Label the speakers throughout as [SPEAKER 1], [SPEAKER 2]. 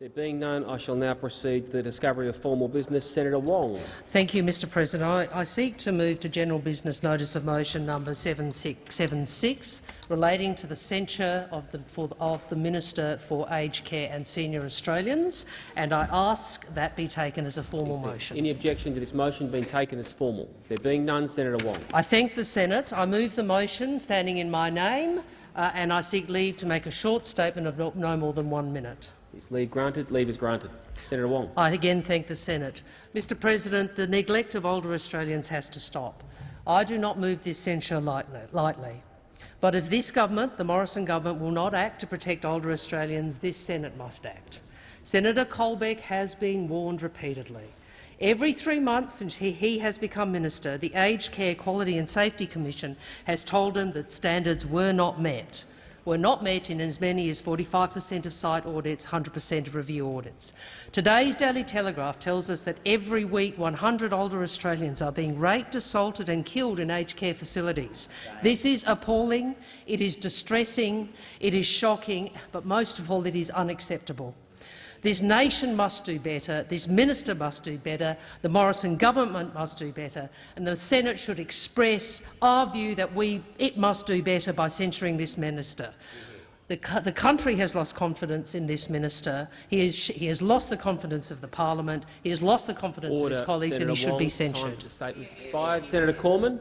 [SPEAKER 1] There being none, I shall now proceed to the discovery of formal business. Senator Wong.
[SPEAKER 2] Thank you, Mr President. I, I, seek to move to general business notice of motion number 7676 relating to the censure of the, for, of the Minister for Aged Care and Senior Australians, and I ask that be taken as a formal motion.
[SPEAKER 1] Any objection to this motion being taken as formal? There being none, Senator Wong.
[SPEAKER 2] I thank the Senate. I move the motion standing in my name, uh, and I seek leave to make a short statement of no, no more than one minute.
[SPEAKER 1] Is leave granted? Leave is granted. Senator Wong.
[SPEAKER 2] I again thank the Senate. Mr President, the neglect of older Australians has to stop. I do not move this censure lightly. But if this government, the Morrison government, will not act to protect older Australians, this Senate must act. Senator Colbeck has been warned repeatedly. Every three months since he has become minister, the Aged Care Quality and Safety Commission has told him that standards were not met were not met in as many as 45 per cent of site audits, 100 per cent of review audits. Today's Daily Telegraph tells us that every week 100 older Australians are being raped, assaulted and killed in aged care facilities. This is appalling, it is distressing, it is shocking, but most of all it is unacceptable. This nation must do better, this minister must do better, the Morrison government must do better, and the Senate should express our view that we, it must do better by censuring this minister. The, the, country has lost confidence in this minister. He, is, he, has lost the confidence of the parliament. He has lost the confidence
[SPEAKER 1] Order.
[SPEAKER 2] of his colleagues,
[SPEAKER 1] Senator
[SPEAKER 2] and he should
[SPEAKER 1] Wong,
[SPEAKER 2] be censured.
[SPEAKER 1] Time statements expired. Senator Cormann.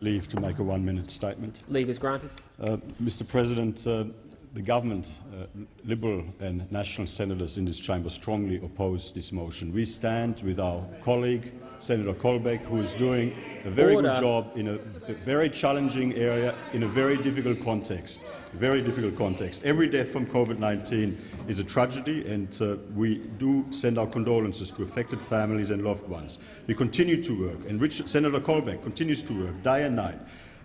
[SPEAKER 3] Leave to make a one-minute statement.
[SPEAKER 1] Leave is granted.
[SPEAKER 3] Uh, Mr. President, uh, the government, uh, Liberal and National senators in this chamber strongly oppose this motion. We stand with our colleague, Senator Colbeck, who is doing a very
[SPEAKER 1] Order.
[SPEAKER 3] good job in a, a, very challenging area in a very difficult context. Very difficult context. Every death from COVID-19 is a tragedy, and uh, we do send our condolences to affected families and loved ones. We continue to work, and Richard, Senator Colbeck continues to work day and night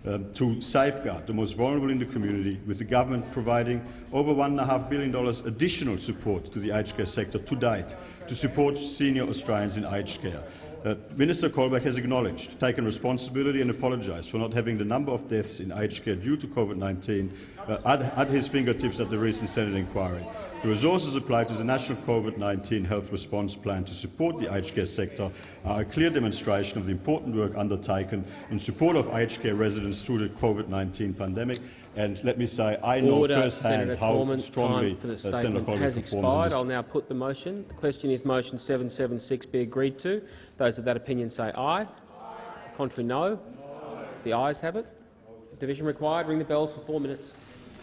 [SPEAKER 3] uh, to safeguard the most vulnerable in the community, with the government providing over $1.5 billion additional support to the aged care sector to date to support senior Australians in aged care. Uh, Minister Colbeck has acknowledged, taken responsibility and apologised for not having the number of deaths in aged care due to COVID-19 uh, at, at, his fingertips at the recent Senate inquiry. The resources applied to the National COVID-19 Health Response Plan to support the aged care sector are a clear demonstration of the important work undertaken in support of aged care residents through the COVID-19 pandemic. And let me say, I know
[SPEAKER 1] Order,
[SPEAKER 3] firsthand
[SPEAKER 1] Senator
[SPEAKER 3] how
[SPEAKER 1] Cormann,
[SPEAKER 3] strongly
[SPEAKER 1] time for the
[SPEAKER 3] uh, Senator
[SPEAKER 1] statement has expired. I'll now put the motion. The question is motion 776 be agreed to. Those of that opinion say aye. aye. Contrary, no. The ayes have it. Division required. Ring the bells for four minutes.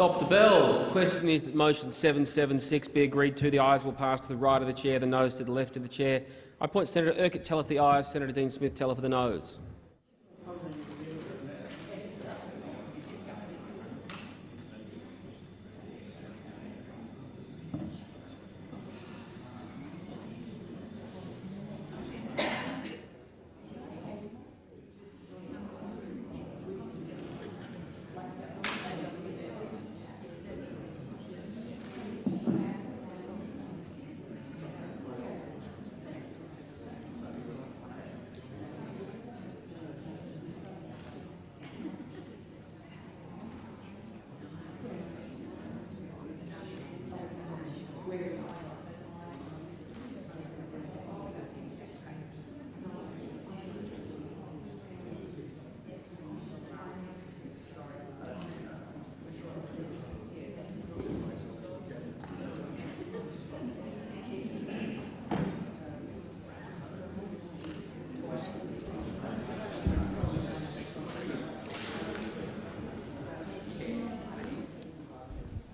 [SPEAKER 1] Stop the bells. The question is that motion 776 be agreed to. The ayes will pass to the right of the chair, the noes to the left of the chair. I point Senator Urquhart teller for the ayes, Senator Dean Smith teller for the noes.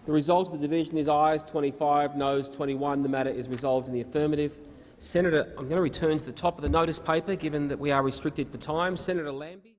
[SPEAKER 1] The result of the division is ayes 25, noes 21. The matter is resolved in the affirmative. Senator, I'm going to return to the top of the notice paper, given that we are restricted for time. Senator Lambie.